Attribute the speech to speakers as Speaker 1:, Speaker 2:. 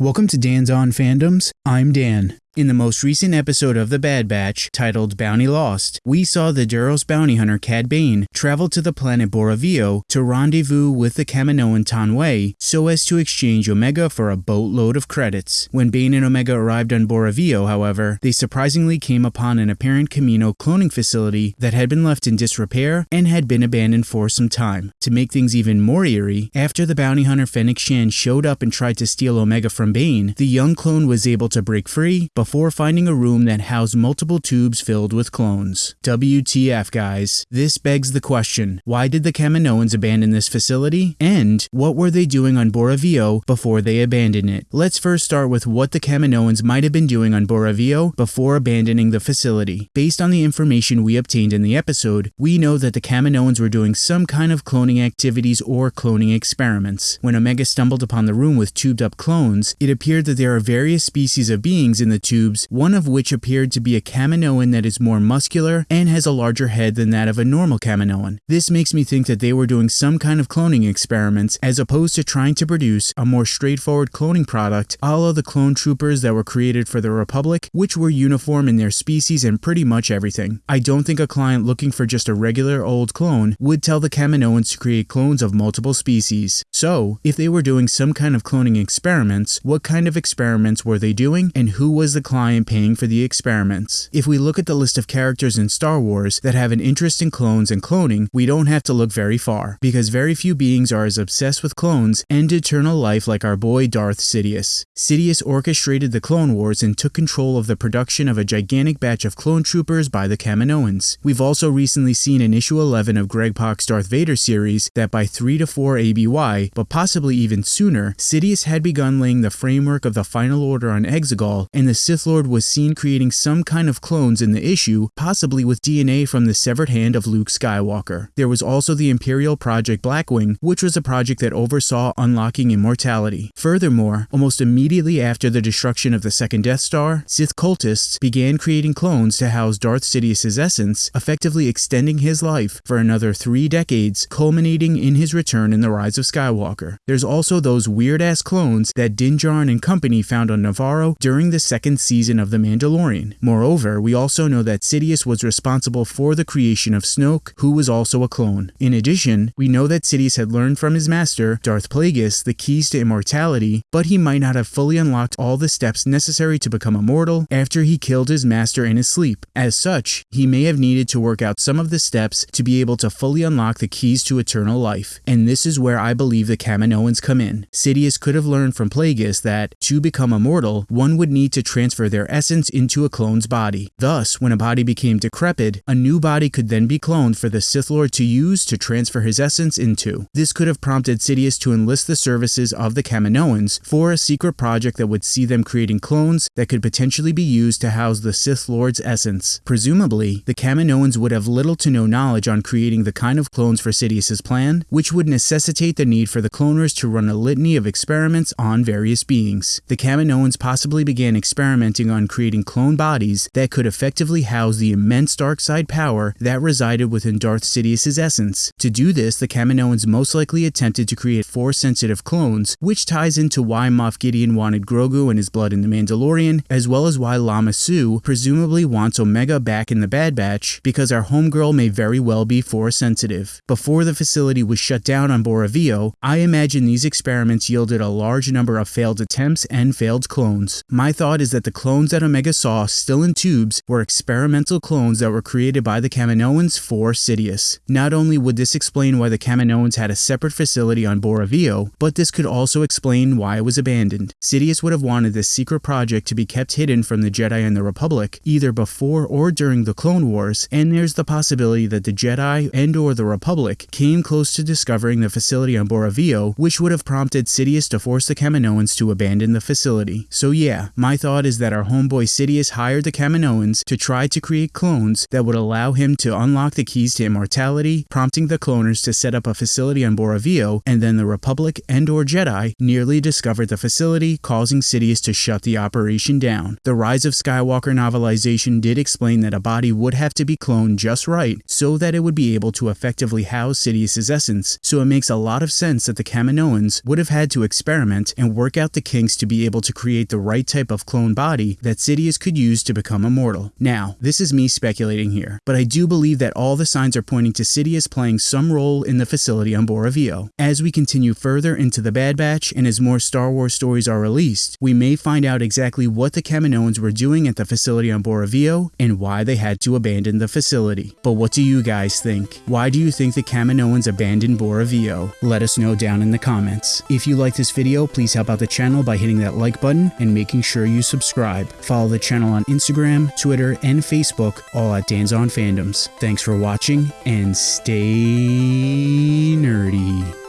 Speaker 1: Welcome to Dan's On Fandoms. I'm Dan. In the most recent episode of The Bad Batch, titled Bounty Lost, we saw the Duros bounty hunter Cad Bane travel to the planet Bora Vio to rendezvous with the Kaminoan Taun We so as to exchange Omega for a boatload of credits. When Bane and Omega arrived on Bora Vio, however, they surprisingly came upon an apparent Kamino cloning facility that had been left in disrepair and had been abandoned for some time. To make things even more eerie, after the bounty hunter Fennec Shand showed up and tried to steal Omega from Bane, the young clone was able to break free before finding a room that housed multiple tubes filled with clones. WTF, guys. This begs the question why did the Kaminoans abandon this facility? And what were they doing on Bora Vio before they abandoned it? Let's first start with what the Kaminoans might have been doing on Bora Vio before abandoning the facility. Based on the information we obtained in the episode, we know that the Kaminoans were doing some kind of cloning activities or cloning experiments. When Omega stumbled upon the room with tubed up clones, it appeared that there are various species of beings in the tubes, one of which appeared to be a Kaminoan that is more muscular and has a larger head than that of a normal Kaminoan. This makes me think that they were doing some kind of cloning experiments as opposed to trying to produce a more straightforward cloning product a la the clone troopers that were created for the Republic, which were uniform in their species and pretty much everything. I don't think a client looking for just a regular old clone would tell the Kaminoans to create clones of multiple species. So, if they were doing some kind of cloning experiments, what kind of experiments were they doing and who was the client paying for the experiments. If we look at the list of characters in Star Wars that have an interest in clones and cloning, we don't have to look very far, because very few beings are as obsessed with clones and eternal life like our boy Darth Sidious. Sidious orchestrated the Clone Wars and took control of the production of a gigantic batch of clone troopers by the Kaminoans. We've also recently seen in issue 11 of Greg Pak's Darth Vader series that by 3 to 4 ABY, but possibly even sooner, Sidious had begun laying the framework of the final order on Exegol, and the Sith Lord was seen creating some kind of clones in the issue, possibly with DNA from the severed hand of Luke Skywalker. There was also the Imperial Project Blackwing, which was a project that oversaw unlocking immortality. Furthermore, almost immediately after the destruction of the second Death Star, Sith cultists began creating clones to house Darth Sidious's essence, effectively extending his life for another three decades, culminating in his return in The Rise of Skywalker. There's also those weird-ass clones that Din Djarin and company found on Nevarro during the second season of The Mandalorian. Moreover, we also know that Sidious was responsible for the creation of Snoke, who was also a clone. In addition, we know that Sidious had learned from his master, Darth Plagueis, the keys to immortality, but he might not have fully unlocked all the steps necessary to become immortal after he killed his master in his sleep. As such, he may have needed to work out some of the steps to be able to fully unlock the keys to eternal life. And this is where I believe the Kaminoans come in. Sidious could have learned from Plagueis that, to become immortal, one would need to transfer transfer their essence into a clone's body. Thus, when a body became decrepit, a new body could then be cloned for the Sith Lord to use to transfer his essence into. This could have prompted Sidious to enlist the services of the Kaminoans for a secret project that would see them creating clones that could potentially be used to house the Sith Lord's essence. Presumably, the Kaminoans would have little to no knowledge on creating the kind of clones for Sidious's plan, which would necessitate the need for the cloners to run a litany of experiments on various beings. The Kaminoans possibly began experimenting experimenting on creating clone bodies that could effectively house the immense dark side power that resided within Darth Sidious's essence. To do this, the Kaminoans most likely attempted to create Force-sensitive clones, which ties into why Moff Gideon wanted Grogu and his blood in The Mandalorian, as well as why Lama Su presumably wants Omega back in the Bad Batch, because our homegirl may very well be Force-sensitive. Before the facility was shut down on Bora Vio, I imagine these experiments yielded a large number of failed attempts and failed clones. My thought is that the clones that Omega saw still in tubes were experimental clones that were created by the Kaminoans for Sidious. Not only would this explain why the Kaminoans had a separate facility on Bora Vio, but this could also explain why it was abandoned. Sidious would have wanted this secret project to be kept hidden from the Jedi and the Republic, either before or during the Clone Wars, and there's the possibility that the Jedi and or the Republic came close to discovering the facility on Bora Vio, which would have prompted Sidious to force the Kaminoans to abandon the facility. So yeah, my thought is that our homeboy Sidious hired the Kaminoans to try to create clones that would allow him to unlock the keys to immortality, prompting the cloners to set up a facility on Bora Vio, and then the Republic and or Jedi nearly discovered the facility, causing Sidious to shut the operation down. The Rise of Skywalker novelization did explain that a body would have to be cloned just right so that it would be able to effectively house Sidious's essence, so it makes a lot of sense that the Kaminoans would have had to experiment and work out the kinks to be able to create the right type of clone body that Sidious could use to become immortal. Now, this is me speculating here, but I do believe that all the signs are pointing to Sidious playing some role in the facility on Bora Vio. As we continue further into the Bad Batch and as more Star Wars stories are released, we may find out exactly what the Kaminoans were doing at the facility on Bora Vio and why they had to abandon the facility. But what do you guys think? Why do you think the Kaminoans abandoned Bora Vio? Let us know down in the comments. If you like this video, please help out the channel by hitting that like button and making sure you subscribe. Follow the channel on Instagram, Twitter, and Facebook, all at Dan's on Fandoms. Thanks for watching and stay nerdy.